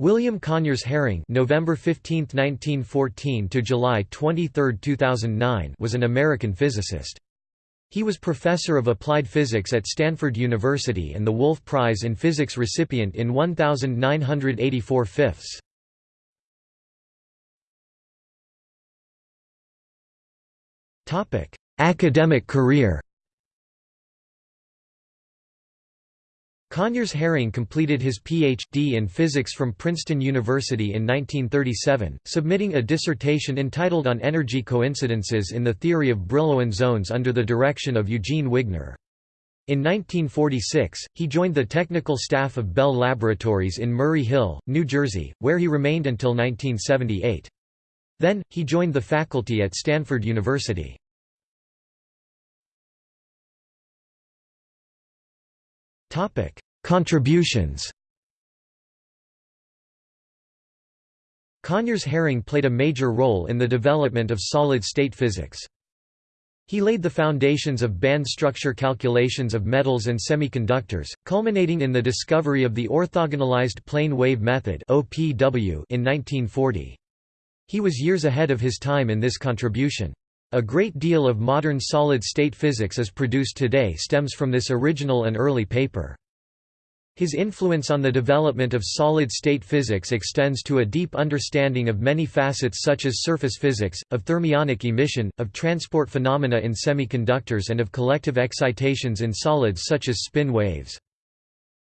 William Conyers Herring November 15, 1914 to July 23, 2009 was an American physicist. He was professor of applied physics at Stanford University and the Wolf Prize in Physics recipient in 1984 fifths. Academic career Conyers Herring completed his Ph.D. in physics from Princeton University in 1937, submitting a dissertation entitled On Energy Coincidences in the Theory of Brillouin Zones under the direction of Eugene Wigner. In 1946, he joined the technical staff of Bell Laboratories in Murray Hill, New Jersey, where he remained until 1978. Then, he joined the faculty at Stanford University. Contributions Conyers Herring played a major role in the development of solid-state physics. He laid the foundations of band structure calculations of metals and semiconductors, culminating in the discovery of the orthogonalized plane wave method in 1940. He was years ahead of his time in this contribution. A great deal of modern solid-state physics as produced today stems from this original and early paper. His influence on the development of solid-state physics extends to a deep understanding of many facets such as surface physics, of thermionic emission, of transport phenomena in semiconductors and of collective excitations in solids such as spin waves.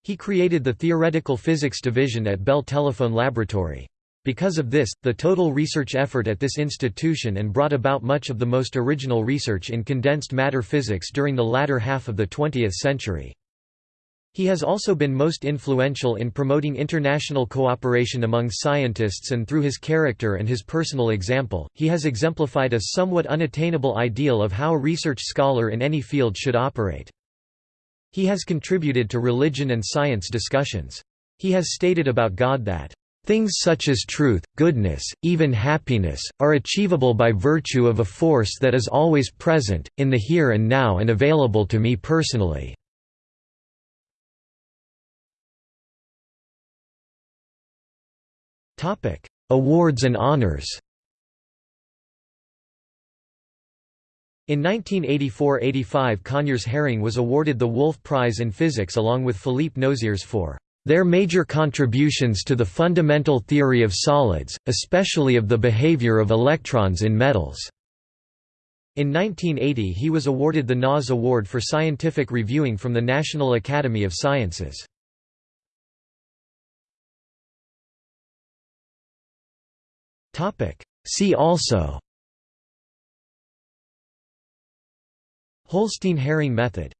He created the Theoretical Physics Division at Bell Telephone Laboratory. Because of this, the total research effort at this institution and brought about much of the most original research in condensed matter physics during the latter half of the 20th century. He has also been most influential in promoting international cooperation among scientists and through his character and his personal example, he has exemplified a somewhat unattainable ideal of how a research scholar in any field should operate. He has contributed to religion and science discussions. He has stated about God that Things such as truth, goodness, even happiness, are achievable by virtue of a force that is always present, in the here and now and available to me personally. Awards and honors In 1984–85 Conyers Herring was awarded the Wolf Prize in Physics along with Philippe Nozières for their major contributions to the fundamental theory of solids, especially of the behavior of electrons in metals. In 1980 he was awarded the NAS Award for Scientific Reviewing from the National Academy of Sciences. See also. Holstein Herring method